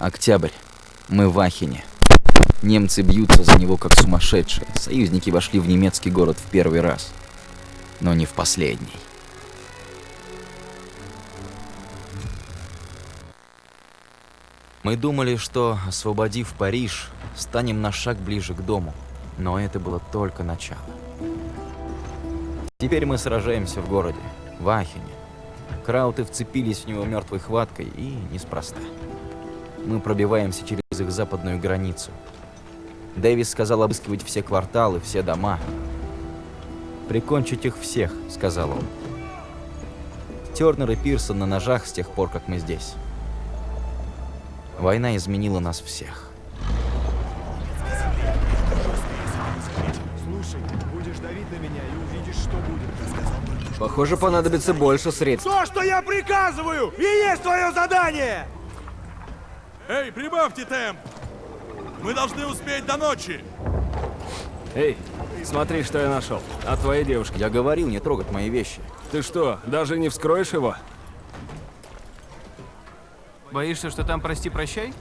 Октябрь. Мы в Ахине. Немцы бьются за него как сумасшедшие. Союзники вошли в немецкий город в первый раз. Но не в последний. Мы думали, что, освободив Париж, станем на шаг ближе к дому. Но это было только начало. Теперь мы сражаемся в городе, в Ахене. Крауты вцепились в него мертвой хваткой, и неспроста. Мы пробиваемся через их западную границу. Дэвис сказал обыскивать все кварталы, все дома. «Прикончить их всех», — сказал он. Тернер и Пирсон на ножах с тех пор, как мы здесь. Война изменила нас всех. Слушай, будешь давить на меня и увидишь, что будет. Похоже, понадобится больше средств. То, что я приказываю, и есть твое задание! Эй, прибавьте темп! Мы должны успеть до ночи! Эй, смотри, что я нашел. От твоей девушки. Я говорил не трогать мои вещи. Ты что, даже не вскроешь его? Боишься, что там прости-прощай?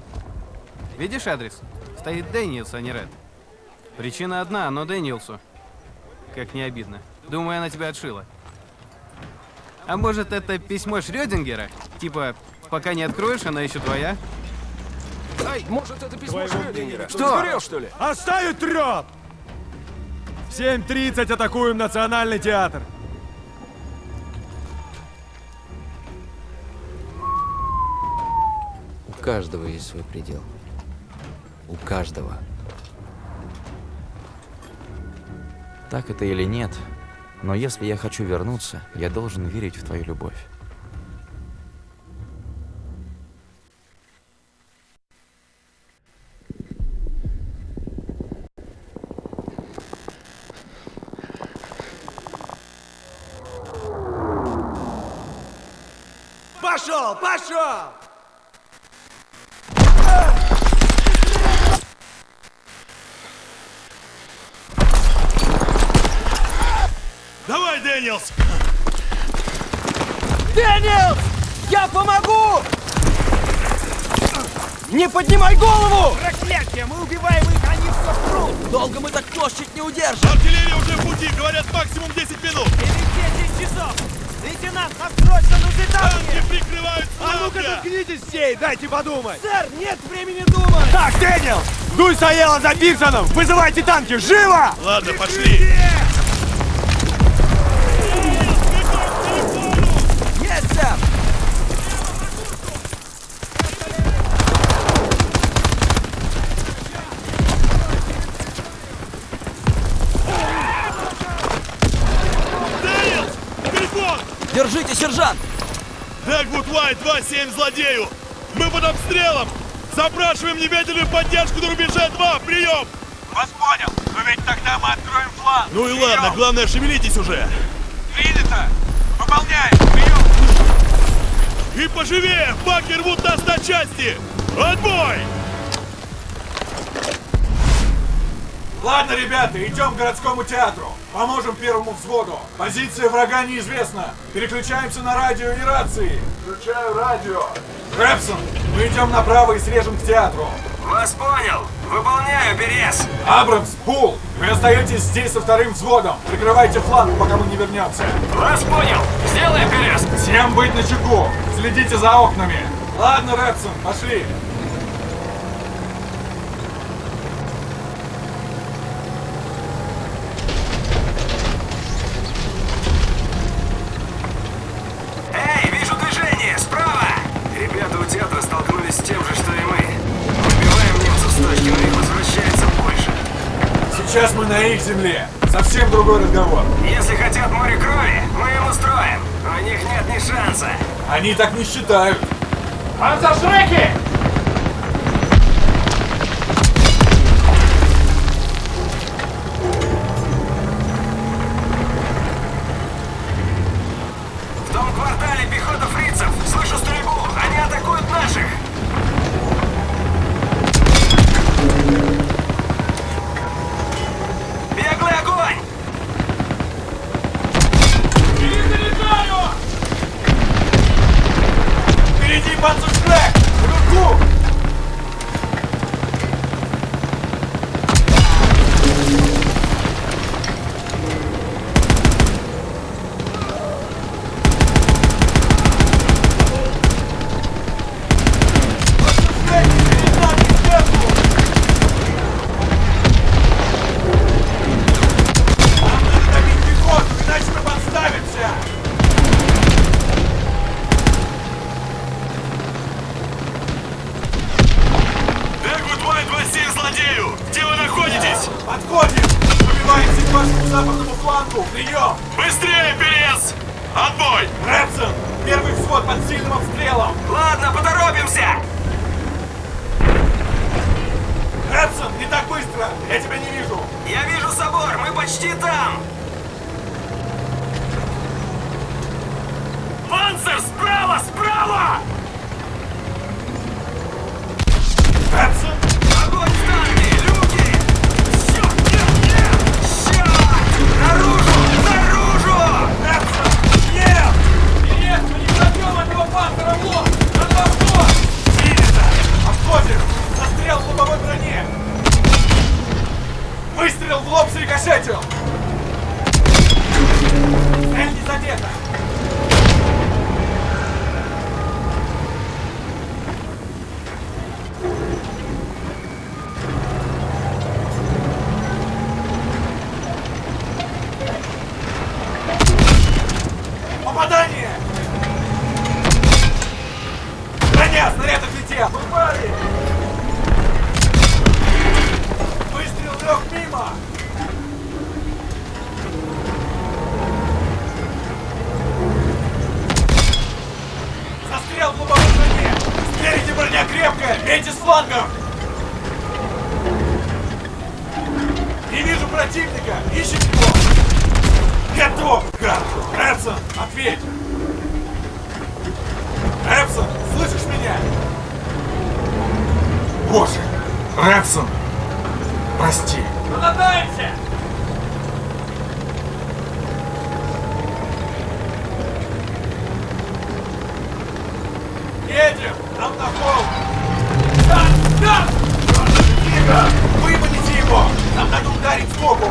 Видишь адрес? Стоит Дэниелс, а не Ред. Причина одна, но Дэниелсу. Как не обидно. Думаю, она тебя отшила. А может, это письмо Шрёдингера? Типа, пока не откроешь, она еще твоя? Ай, может, это письмо Шрёдингера? Что? Сгорел, что ли? Оставить трёп! В 7.30 атакуем Национальный театр. У каждого есть свой предел. У каждого. Так это или нет, но если я хочу вернуться, я должен верить в твою любовь. И дайте подумать! Сэр, нет времени думать! Так, Дэниел! Дуй стояла за Пирсоном! Вызывайте танки! Живо! Ладно, пошли! Есть, сэр! Держите, сержант! Дэгвуд Уайт 2-7 злодею! Под обстрелом! Запрашиваем немедленную поддержку на рубеже 2! Прием! Вас понял, но ведь тогда мы откроем фланг. Ну и ладно, главное, шевелитесь уже! Принято. Выполняем. Прием. И поживее! Баки рвут нас на части! Отбой! Ладно, ребята, идем к городскому театру. Поможем первому взводу. Позиция врага неизвестна. Переключаемся на радио и рации. Включаю радио. Рэпсон, мы идем направо и срежем к театру. Вас понял. Выполняю, Берез. Абрамс, Пул, вы остаетесь здесь со вторым взводом. Прикрывайте фланг, пока мы не вернемся. Вас понял. Сделаем, Берез. Всем быть начеку. Следите за окнами. Ладно, Рэпсон, пошли. Сейчас мы на их земле. Совсем другой разговор. Если хотят море крови, мы им устроим. У них нет ни шанса. Они так не считают. В Я тебя не вижу! Я вижу собор, мы почти там! Боже! Рэпсон! Прости! Продаемся! Едем! Холм! Да! Да! Тихо! Выманите его! Нам надо ударить сбоку!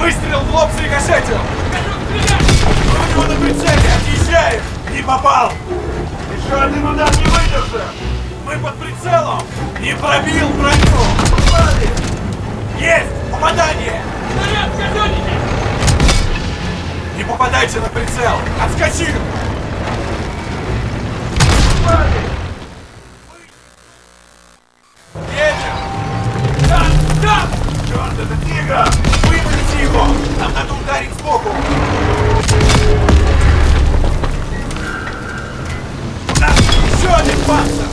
Выстрел в лоб срикошетил! У него на прицеле! Отъезжаем! Не попал! Еще один удар не выдержим! Мы под прицелом! Не пробил броню! Попали! Есть! Попадание! Снаряд, казенники! Не попадайте на прицел! Отскочил! Попали! Едем! Да! Да! Черт, это тигр! Его! Нам надо ударить сбоку! У нас еще один панцир!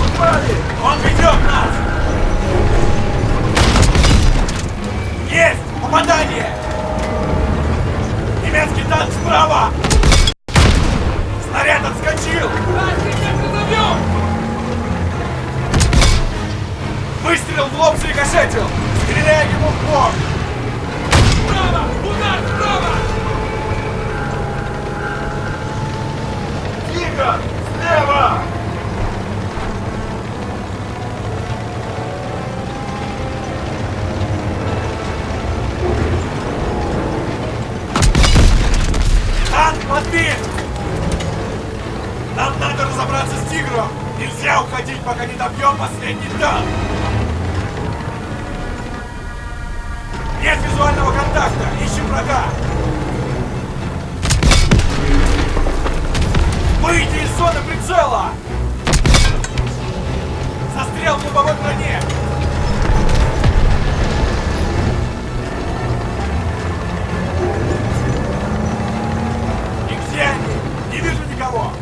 Попали! Он ведет нас! Есть! Попадание! Немецкий танк справа! Снаряд отскочил! Выстрел в лоб срикошетил! Стреляй ему в бок! Справа! Удар справа! Тигр! Слева! Танк подбит! Нам надо разобраться с тигром! Нельзя уходить, пока не добьем последний танк! Нет визуального контакта! Ищем врага! Выйди из зоны прицела! Застрел в лобовой броне! И где они? Не вижу никого!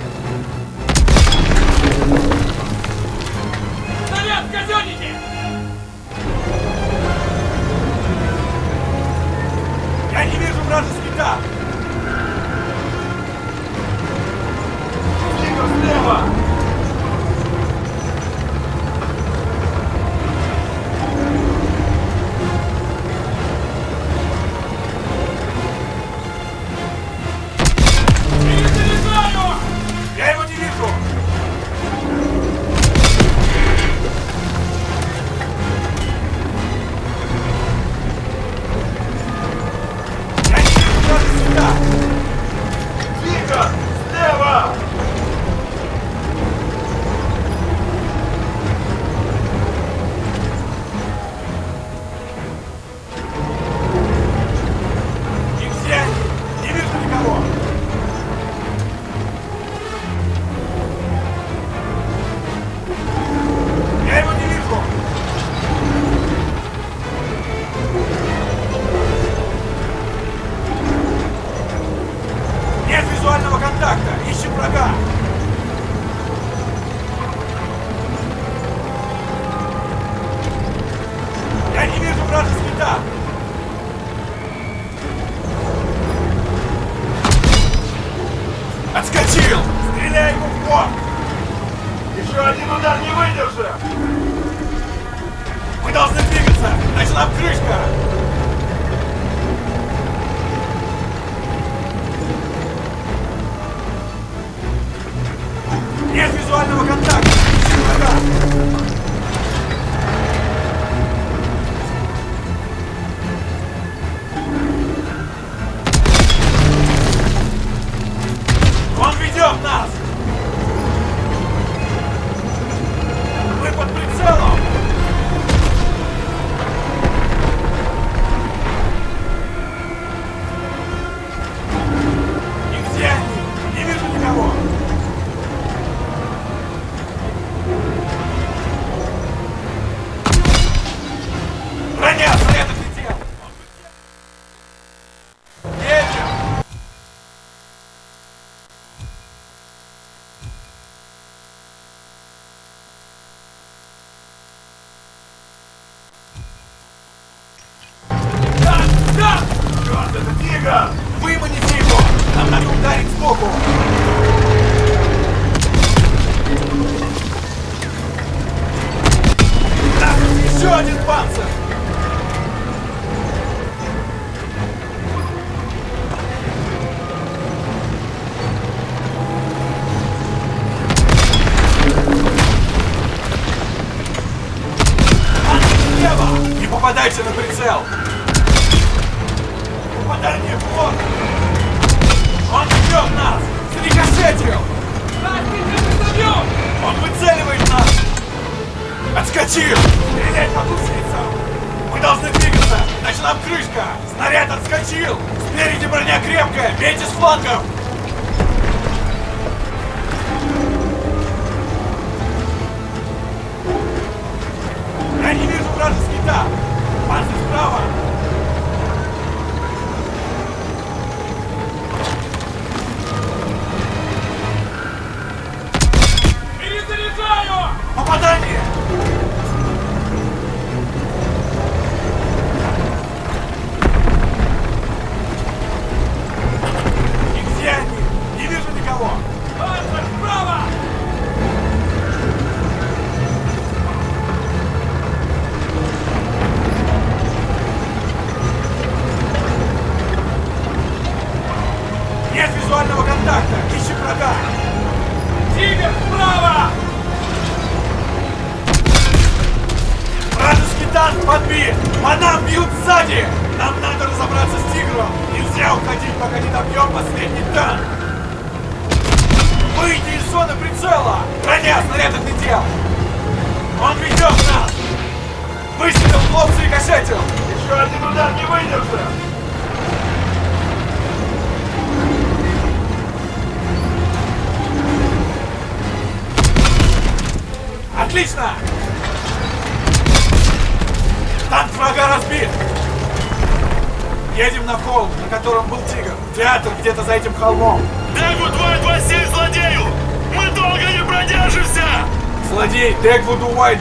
Снаряд, казённик! вражеский КАП! Слева, слева!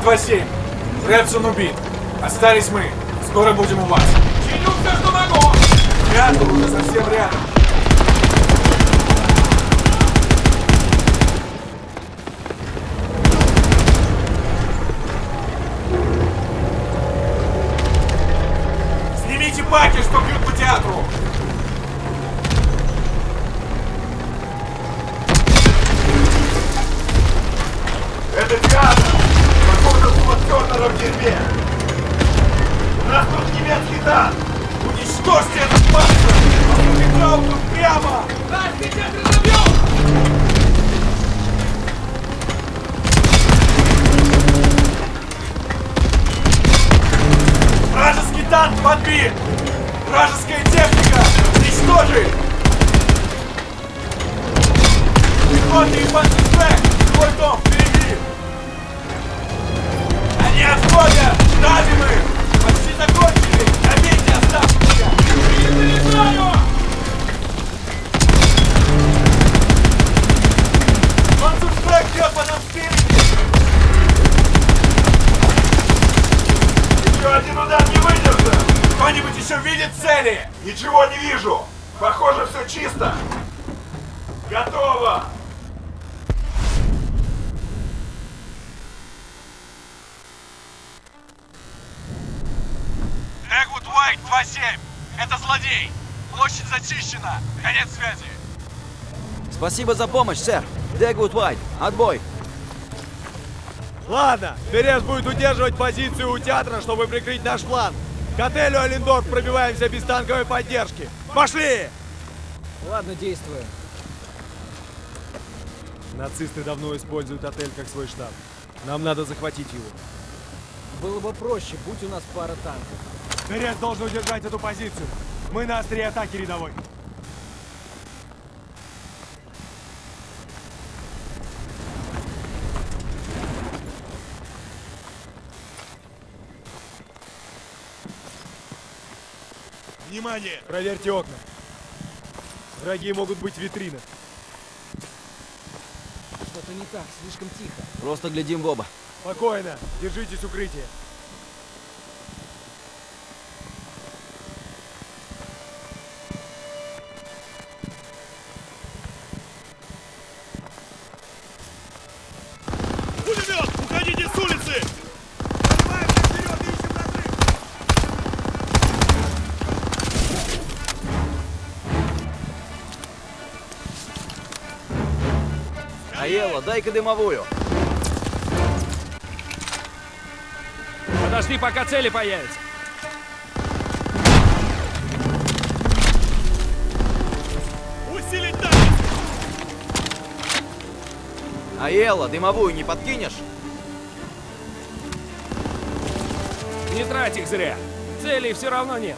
2-7. Рэпсон убит. Остались мы. Скоро будем у вас. Чиню все, что могу. Рядом, уже совсем рядом. Спасибо за помощь, сэр. Дэгвуд Уайт, отбой. Ладно, Перес будет удерживать позицию у театра, чтобы прикрыть наш план. К отелю Олендорф пробиваемся без танковой поддержки. Пошли! Ладно, действуем. Нацисты давно используют отель как свой штаб. Нам надо захватить его. Было бы проще, будь у нас пара танков. Перес должен удержать эту позицию. Мы на острие атаки рядовой. Внимание! Проверьте окна. Враги могут быть в витринах. Что-то не так, слишком тихо. Просто глядим в оба. Спокойно, держитесь укрытия. Дай-ка дымовую. Подожди, пока цели появятся. Усилить дальность! Аелла, дымовую не подкинешь? Не трать их зря. Целей все равно нет.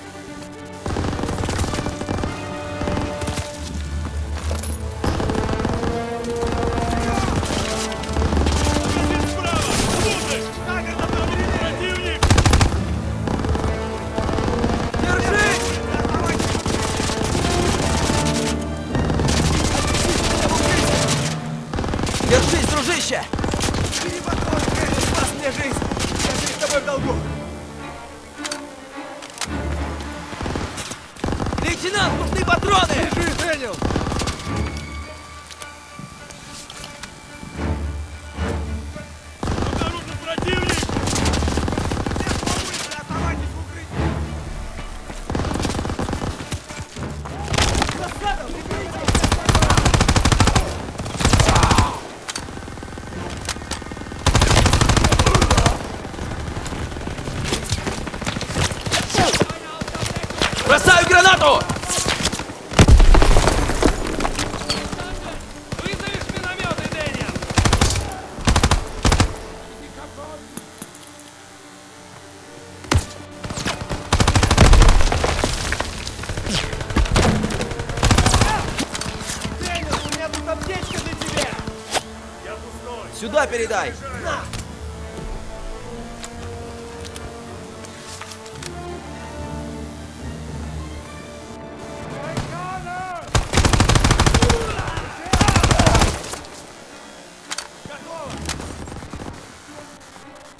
Сюда передай!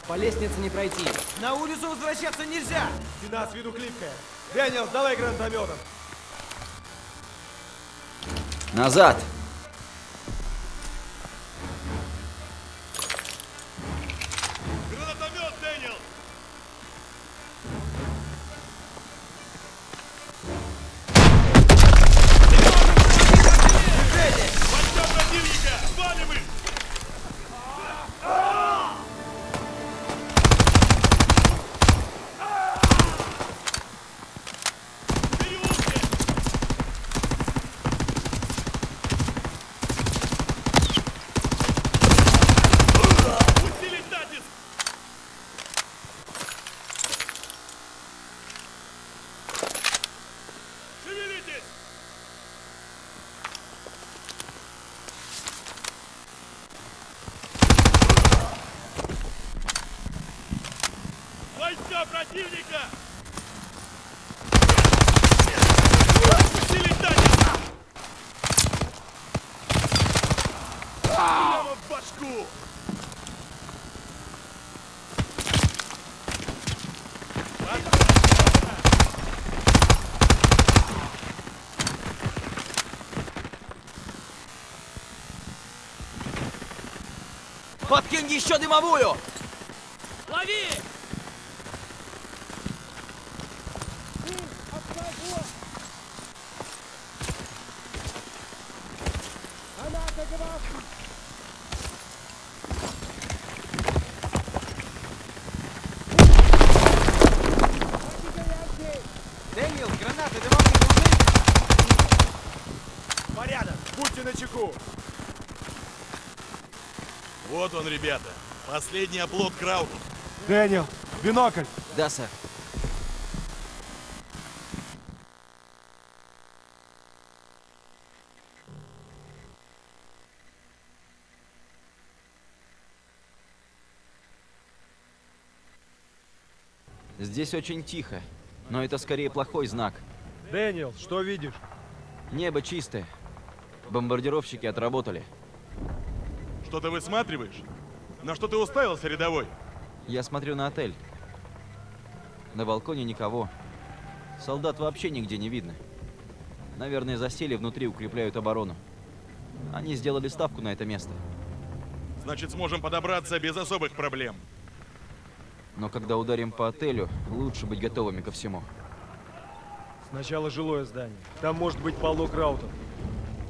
По лестнице не пройти. На улицу возвращаться нельзя! Стена с виду клипкая. Дэниел, давай гранатометом. Назад! Войска противника! Отпустили танец! Прямо в башку! Подкинь еще дымовую! Последний оплот Крауту. Дэниел, бинокль! Да, сэр. Здесь очень тихо, но это скорее плохой знак. Дэниел, что видишь? Небо чистое. Бомбардировщики отработали. Что ты высматриваешь? На что ты уставился, рядовой? Я смотрю на отель. На балконе никого. Солдат вообще нигде не видно. Наверное, засели внутри, укрепляют оборону. Они сделали ставку на это место. Значит, сможем подобраться без особых проблем. Но когда ударим по отелю, лучше быть готовыми ко всему. Сначала жилое здание. Там может быть полно краутов.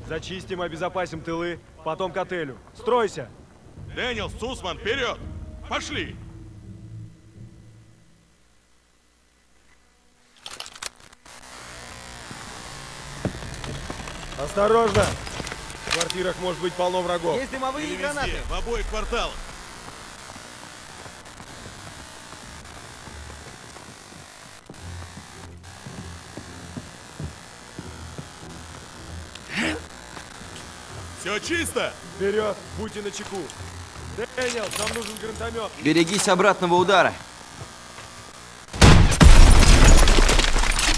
Зачистим, обезопасим тылы, потом к отелю. Стройся! Дэниел, Сусман, вперед! Пошли! Осторожно! В квартирах может быть полно врагов. Есть дымовые и гранаты. в обоих кварталах. Все чисто? Вперед! Будьте начеку! Дэниел, нам нужен гранатомет! Берегись обратного удара.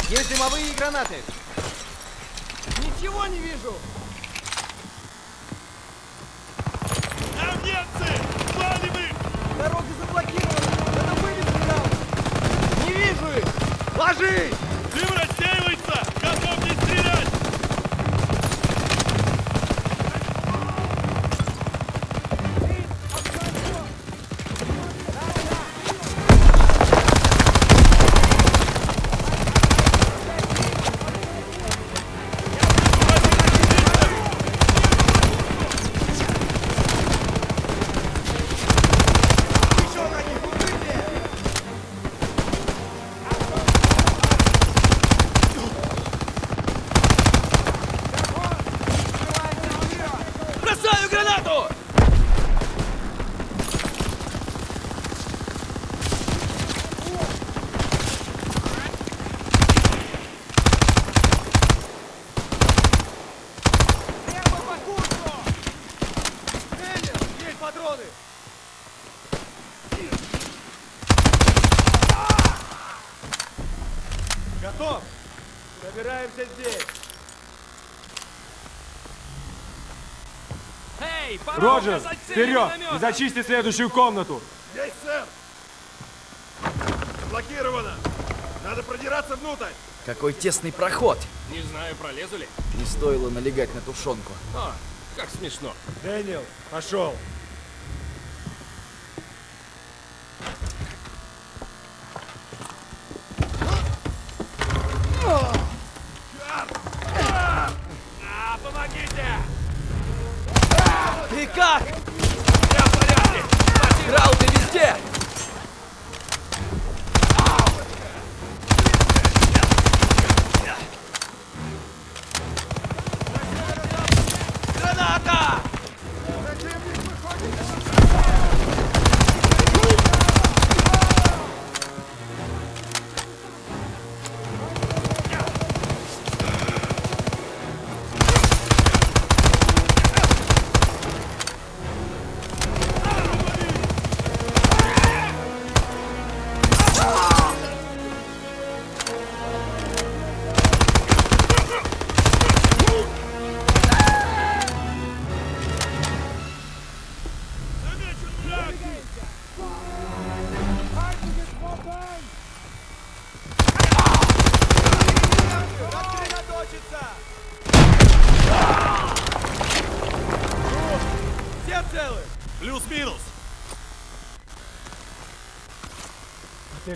Есть дымовые гранаты. Ничего не вижу. Там немцы! Валим их! Дорога заблокирована. Надо вывести нам. Не вижу их. Ложись! Роджерс, вперед! И зачисти следующую комнату! Есть, сэр! Блокировано! Надо продираться внутрь! Какой тесный проход! Не знаю, пролезу ли. Не стоило налегать на тушенку. О, как смешно. Дэниел, пошел!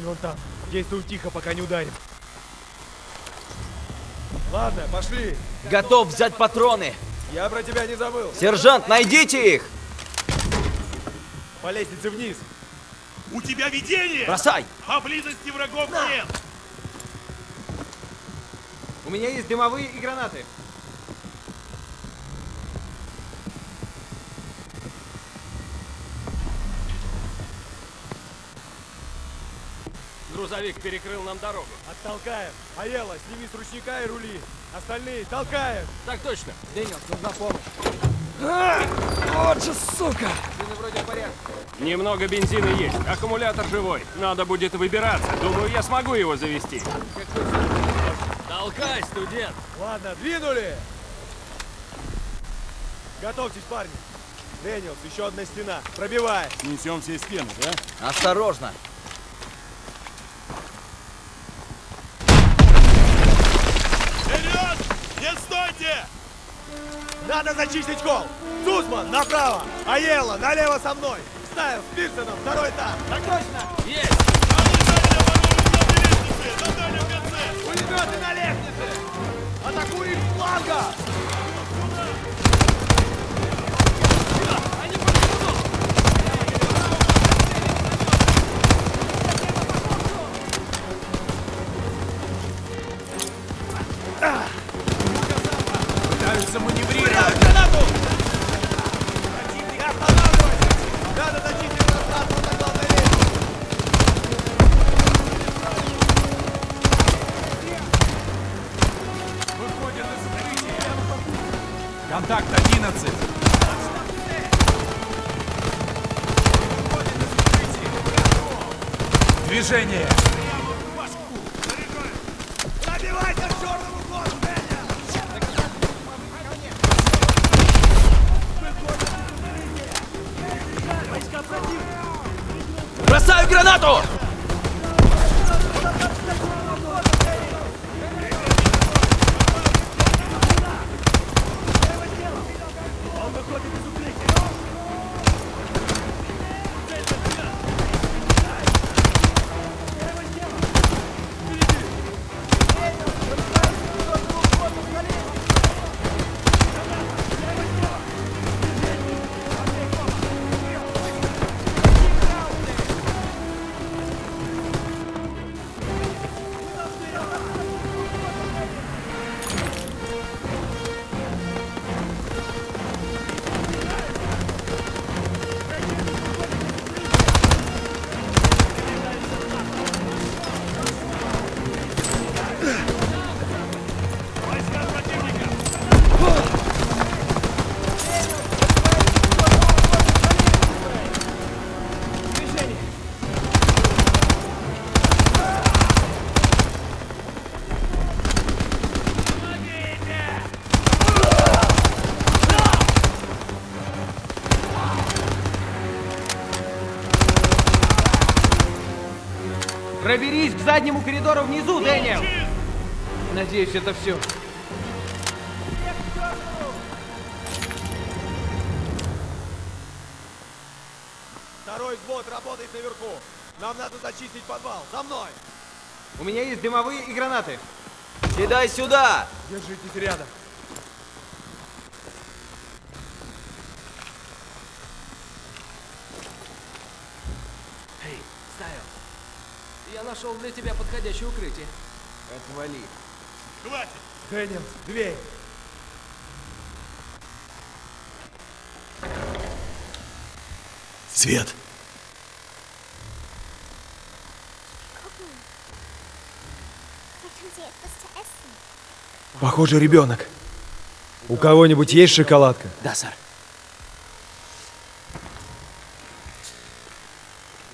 Вон там. Действуй тихо, пока не ударим. Ладно, пошли. Готов взять патроны! Я про тебя не забыл. Сержант, найдите их! По лестнице вниз. У тебя видение! Бросай! Поблизости врагов нет! У меня есть дымовые и гранаты. Грузовик перекрыл нам дорогу. Оттолкаем. Аела, сними с ручника и рули. Остальные толкаем. Так точно. Дэниел, нужна помощь. Вот же сука! Ты вроде в порядке. Немного бензина есть, аккумулятор живой. Надо будет выбираться. Думаю, я смогу его завести. Толкай, студент! Ладно, двинули. Готовьтесь, парни. Дэниелс, еще одна стена. Пробивай. Несем все стены, да? Осторожно! Вперед! Не стойте! Надо зачистить холл. Сусман, направо. Аела, налево со мной. Стайл, с Пирсоном, второй этаж. Так точно. Есть! На дальнем конце! Пулеметы на лестнице. Атакуем с фланга. Движение. Заднему коридору внизу, Дэниел! Надеюсь, это все. Второй взвод работает наверху. Нам надо зачистить подвал. За мной! У меня есть дымовые и гранаты. Кидай сюда! Держитесь рядом. Эй, Стайл, я нашел для тебя подходящее укрытие. Отвали. Хватит! Дэниел, дверь. Свет! Похоже, ребенок. У кого-нибудь есть шоколадка? Да, сэр.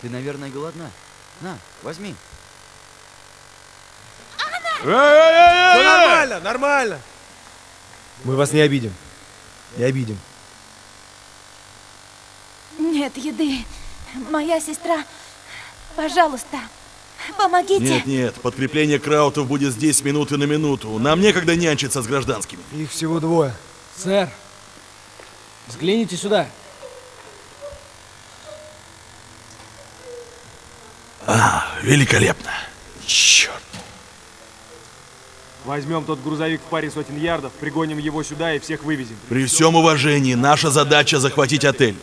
Ты, наверное, голодна. На, возьми. Все нормально, нормально. Мы вас не обидим. Не обидим. Нет еды. Моя сестра. Пожалуйста, помогите. Нет, нет, подкрепление Краутов будет здесь минуты на минуту. Нам некогда нянчиться с гражданскими. Их всего двое. Сэр, взгляните сюда. Великолепно. Черт. Возьмем тот грузовик в паре сотен ярдов, пригоним его сюда и всех вывезем. При всем уважении, наша задача захватить отель.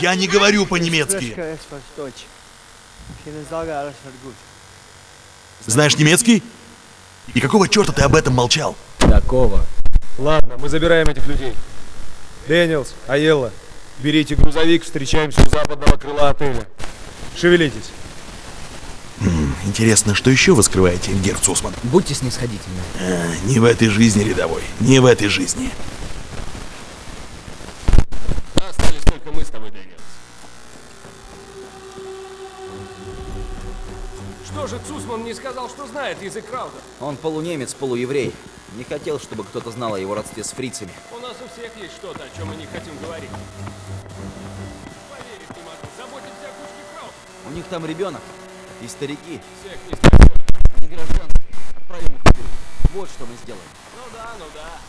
Я не говорю по-немецки. Знаешь немецкий? И какого черта ты об этом молчал? Такого. Ладно, мы забираем этих людей. Дэниелс, Аелла, берите грузовик, встречаемся у западного крыла отеля. Шевелитесь. Интересно, что еще вы скрываете, герр Зусман? Будьте снисходительны. А, не в этой жизни, рядовой. Не в этой жизни. Остались только мы с тобой, Дэниелс. Что же Цусман не сказал, что знает язык Крауда? Он полунемец, полуеврей. Не хотел, чтобы кто-то знал о его родстве с фрицами. У нас у всех есть что-то, о чем мы не хотим говорить. Поверить не могу. Заботимся о кучке Крауда. У них там ребенок и старики. Всех не спасет. Они гражданские. Отправим их в. Вот что мы сделаем. Ну да, ну да.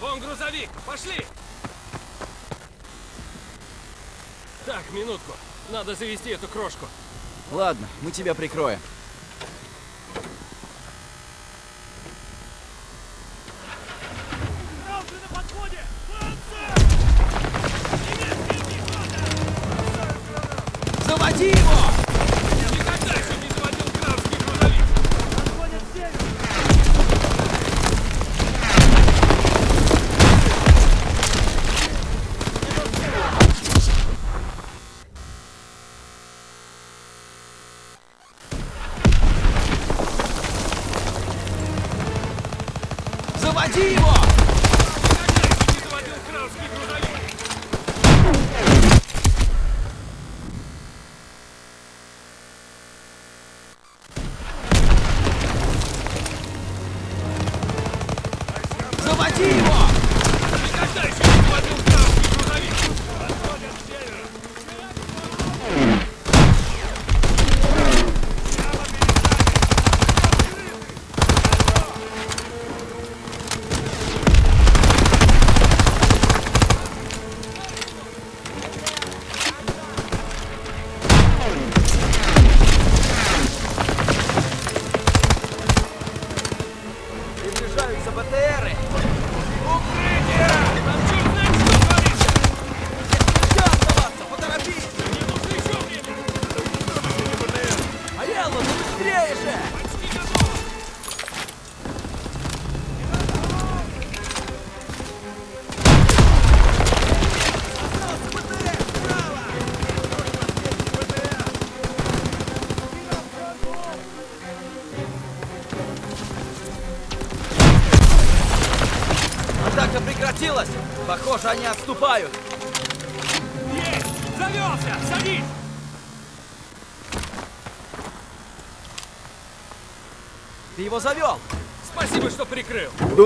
Вон грузовик, пошли! Так, минутку. Надо завести эту крошку. Ладно, мы тебя прикроем.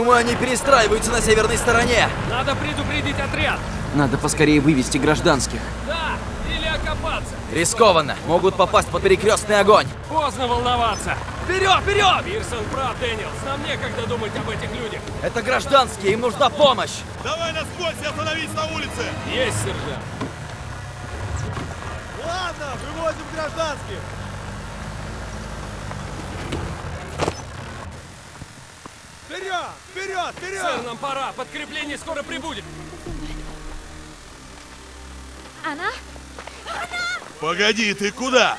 Думаю, они перестраиваются на северной стороне. Надо предупредить отряд. Надо поскорее вывести гражданских. Да, или окопаться. Рискованно. Могут попасть под перекрестный огонь. Поздно волноваться. Вперед, вперед! Пирсон прав, Дэниелс. Нам некогда думать об этих людях. Это гражданские, им нужна помощь. Давай насквозь и остановись на улице! Есть, сержант. Ладно, выводим гражданских. Вперед! Вперед! Вперед! Сэр, нам пора. Подкрепление скоро прибудет. Anna? Погоди, ты куда?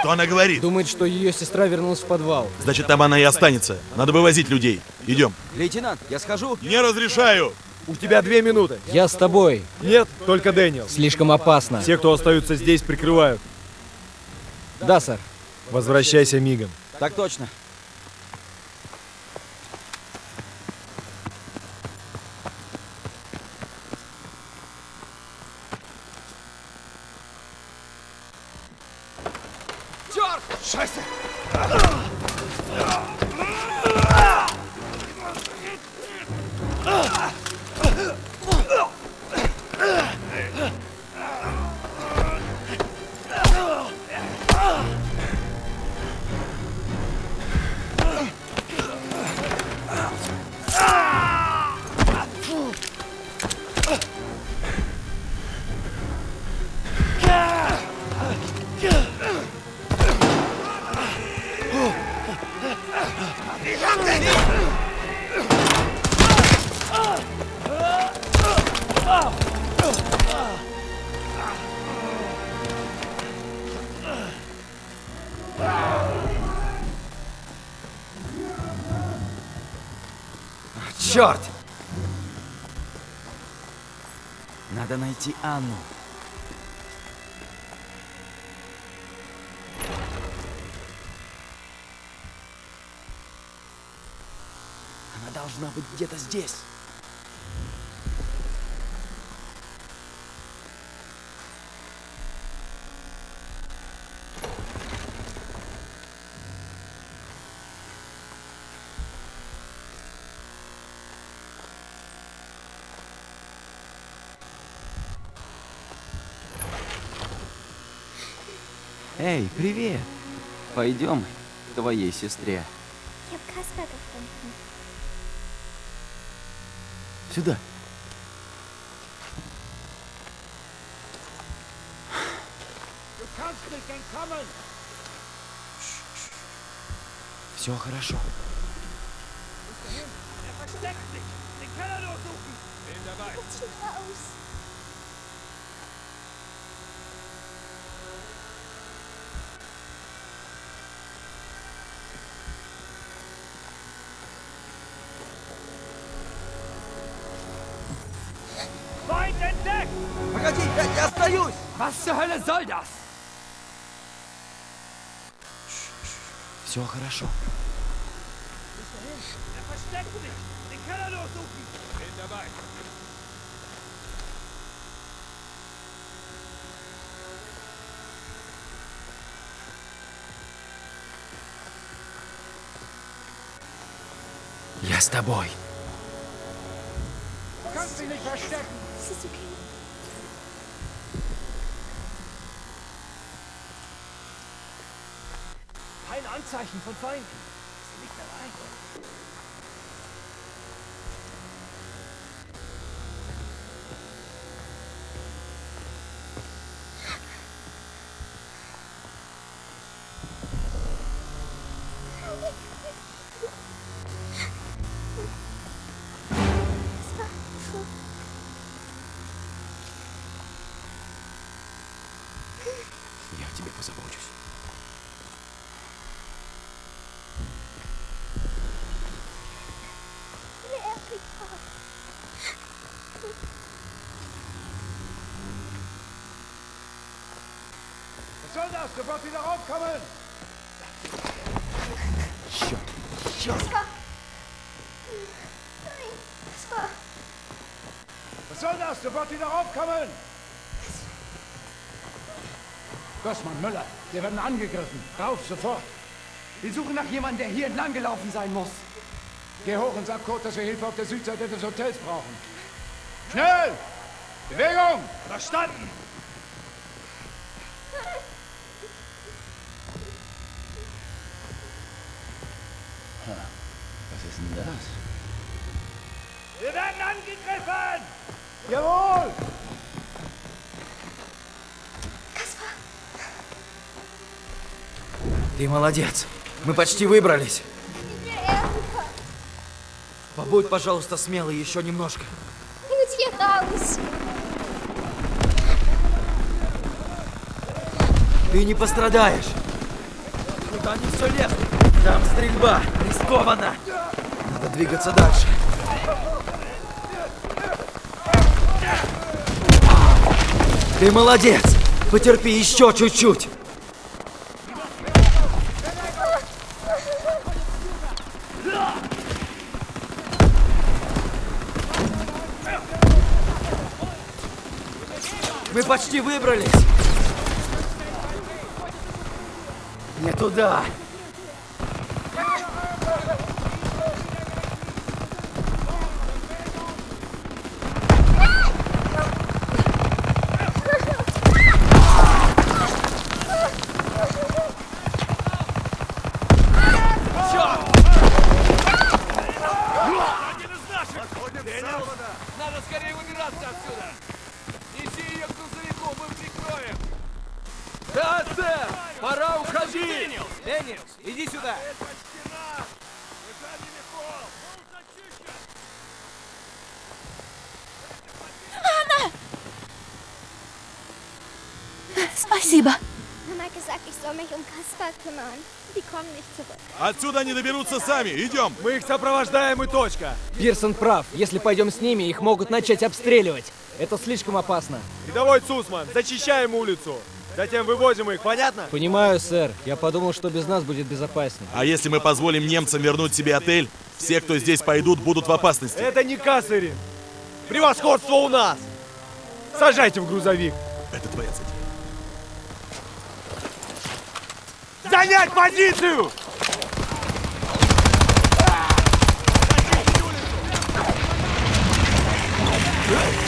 Что она говорит? Думает, что ее сестра вернулась в подвал. Значит, там она и останется. Надо вывозить людей. Идем. Лейтенант, я схожу. Не разрешаю! У тебя две минуты. Я с тобой. Нет, только Дэниел. Слишком опасно. Те, кто остаются здесь, прикрывают. Да, сэр. Возвращайся мигом. Так точно. Черт! Надо найти Анну. Она должна быть где-то здесь. Эй, привет! Пойдем к твоей сестре. Сюда. Все хорошо. Was sieht er aus? Погоди, я, я остаюсь! Was zur Hölle soll das? Все хорошо. Я с тобой. Kannst dich nicht verstecken. Es ist okay. Anzeichen von Feinden. Ist nicht dabei. Sofort wieder raufkommen! Nein, Kasper. Was soll das? Sofort wieder raufkommen! Gossmann, Müller, wir werden angegriffen. Rauf, sofort. Wir suchen nach jemandem, der hier entlang gelaufen sein muss. Geh hoch und sag Kurt, dass wir Hilfe auf der Südseite des Hotels brauchen. Schnell! Bewegung! Verstanden! Молодец. Мы почти выбрались. Побудь, пожалуйста, смелый еще немножко. Ты не пострадаешь. Куда они все лезут? Там стрельба. Рискованно. Надо двигаться дальше. Ты молодец. Потерпи еще чуть-чуть. Почти выбрались. Не туда. Надо скорее выбираться отсюда! Неси ее к грузовику, мы прикроем! Да, сэр! Пора уходить! Дэниелс, иди сюда! Спасибо. Мама gesagt, ich soll mich um Kaspar kümmern. Die kommen nicht zurück. Отсюда они доберутся сами. Идем. Мы их сопровождаем и точка. Пирсон прав. Если пойдем с ними, их могут начать обстреливать. Это слишком опасно. Рядовой Цусман, зачищаем улицу. Затем вывозим их, понятно? Понимаю, сэр. Я подумал, что без нас будет безопаснее. А если мы позволим немцам вернуть себе отель, все, кто здесь пойдут, будут в опасности. Это не Кассарин. Превосходство у нас. Сажайте в грузовик. Это твоя цель. Занять позицию! Huh?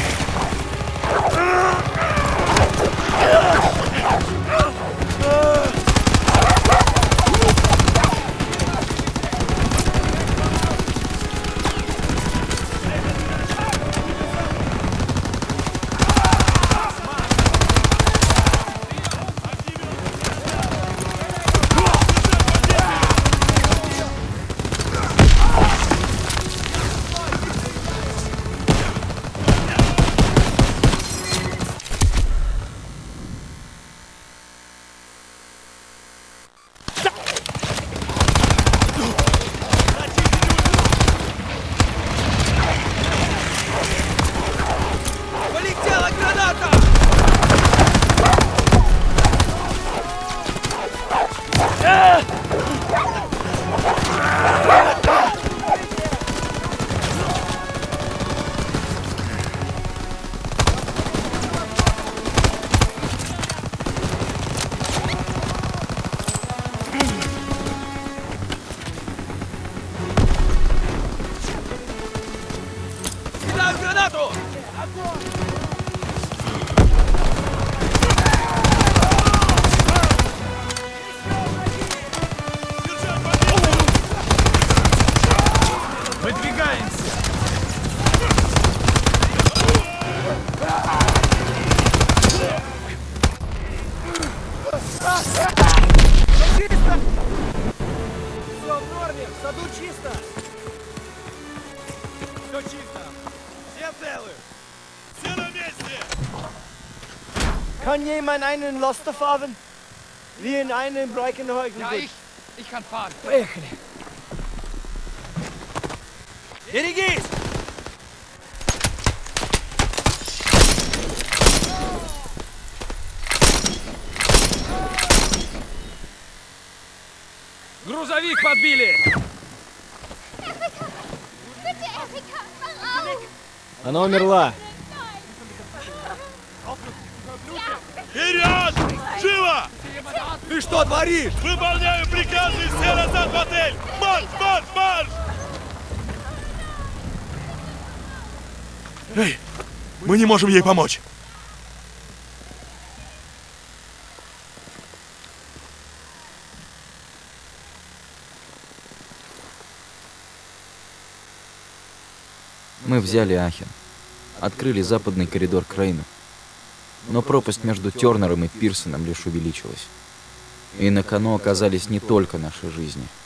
Kann jemand einen Laster fahren? Wie in einem Breckenhäusen. Ja, ich. Ich kann fahren. Поехали. Берегись! Грузовик подбили! Bitte, Erika, wach auf! Она умерла. Ты что творишь? Выполняю приказы и все назад в отель! Марш, марш, марш! Эй, мы не можем ей помочь. Мы взяли Ахен. Открыли западный коридор к Рейну. Но пропасть между Тернером и Пирсоном лишь увеличилась. И на кону оказались не только наши жизни –